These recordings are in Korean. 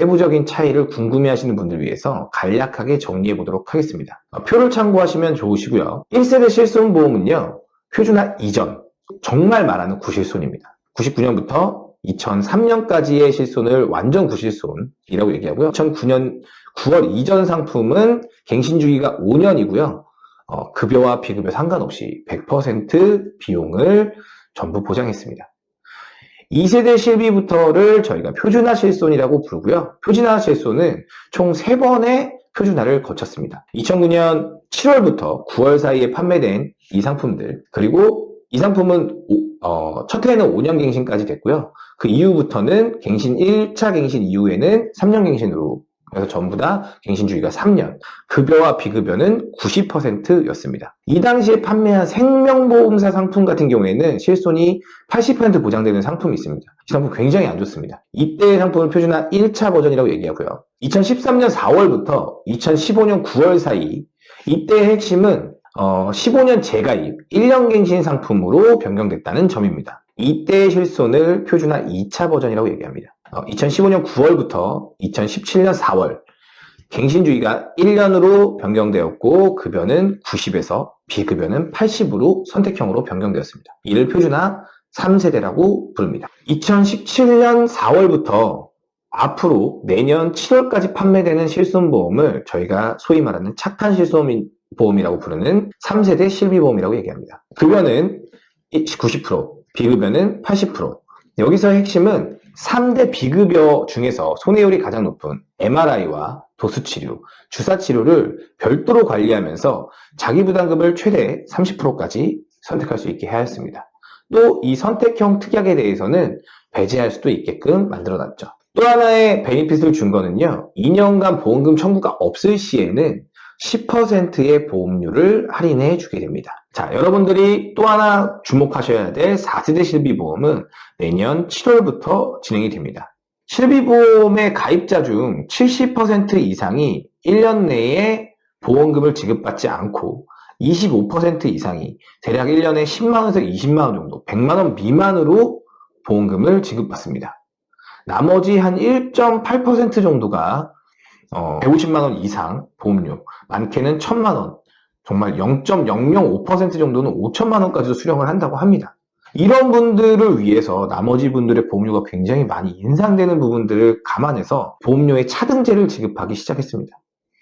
세부적인 차이를 궁금해하시는 분들 위해서 간략하게 정리해 보도록 하겠습니다. 어, 표를 참고하시면 좋으시고요. 1세대 실손보험은요. 표준화 이전, 정말 말하는 구실손입니다. 99년부터 2003년까지의 실손을 완전 구실손이라고 얘기하고요. 2009년 9월 이전 상품은 갱신 주기가 5년이고요. 어, 급여와 비급여 상관없이 100% 비용을 전부 보장했습니다. 2세대 실비부터를 저희가 표준화 실손이라고 부르고요. 표준화 실손은 총 3번의 표준화를 거쳤습니다. 2009년 7월부터 9월 사이에 판매된 이 상품들 그리고 이 상품은 어, 첫 해에는 5년 갱신까지 됐고요. 그 이후부터는 갱신 1차 갱신 이후에는 3년 갱신으로 그래서 전부 다 갱신 주기가 3년. 급여와 비급여는 90%였습니다. 이 당시에 판매한 생명보험사 상품 같은 경우에는 실손이 80% 보장되는 상품이 있습니다. 이 상품 굉장히 안 좋습니다. 이때의 상품을 표준화 1차 버전이라고 얘기하고요. 2013년 4월부터 2015년 9월 사이 이때의 핵심은 어, 15년 재가입 1년 갱신 상품으로 변경됐다는 점입니다. 이때의 실손을 표준화 2차 버전이라고 얘기합니다. 2015년 어, 9월부터 2017년 4월 갱신주의가 1년으로 변경되었고 급여는 90에서 비급여는 80으로 선택형으로 변경되었습니다. 이를 표준화 3세대라고 부릅니다. 2017년 4월부터 앞으로 내년 7월까지 판매되는 실손보험을 저희가 소위 말하는 착한 실손보험이라고 부르는 3세대 실비보험이라고 얘기합니다. 급여는 90%, 비급여는 80%. 여기서 핵심은 3대 비급여 중에서 손해율이 가장 높은 MRI와 도수치료, 주사치료를 별도로 관리하면서 자기부담금을 최대 30%까지 선택할 수 있게 하였습니다. 또 이 선택형 특약에 대해서는 배제할 수도 있게끔 만들어놨죠. 또 하나의 베니핏을 준 거는요. 2년간 보험금 청구가 없을 시에는 10%의 보험료를 할인해 주게 됩니다. 자, 여러분들이 또 하나 주목하셔야 될 4세대 실비보험은 내년 7월부터 진행이 됩니다. 실비보험의 가입자 중 70% 이상이 1년 내에 보험금을 지급받지 않고 25% 이상이 대략 1년에 10만원에서 20만원 정도, 100만원 미만으로 보험금을 지급받습니다. 나머지 한 1.8% 정도가 어, 150만원 이상 보험료, 많게는 1000만원, 정말 0.005% 정도는 5천만 원까지도 수령을 한다고 합니다. 이런 분들을 위해서 나머지 분들의 보험료가 굉장히 많이 인상되는 부분들을 감안해서 보험료의 차등제를 지급하기 시작했습니다.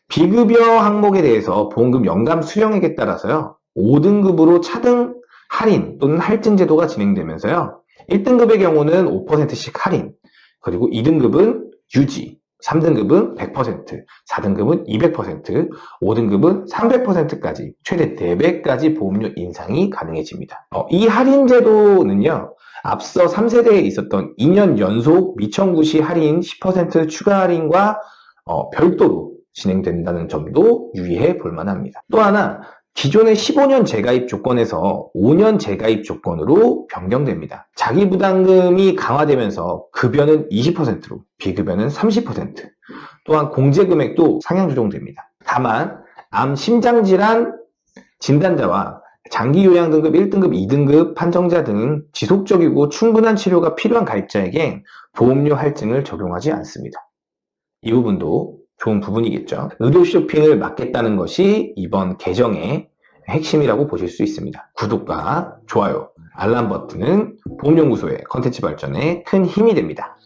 비급여 항목에 대해서 보험금 연감 수령액에 따라서요. 5등급으로 차등 할인 또는 할증 제도가 진행되면서요. 1등급의 경우는 5%씩 할인, 그리고 2등급은 유지, 3등급은 100%, 4등급은 200%, 5등급은 300%까지 최대 4배까지 보험료 인상이 가능해집니다. 어, 이 할인 제도는요. 앞서 3세대에 있었던 2년 연속 미청구 시 할인 10% 추가 할인과 어, 별도로 진행된다는 점도 유의해 볼 만합니다. 또 하나 기존의 15년 재가입 조건에서 5년 재가입 조건으로 변경됩니다. 자기 부담금이 강화되면서 급여는 20%로 비급여는 30% 또한 공제 금액도 상향 조정됩니다. 다만 암 심장질환 진단자와 장기 요양 등급 1등급, 2등급 판정자 등 지속적이고 충분한 치료가 필요한 가입자에게 보험료 할증을 적용하지 않습니다. 이 부분도 좋은 부분이겠죠. 의료 쇼핑을 막겠다는 것이 이번 개정의 핵심이라고 보실 수 있습니다. 구독과 좋아요, 알람 버튼은 보험연구소의 컨텐츠 발전에 큰 힘이 됩니다.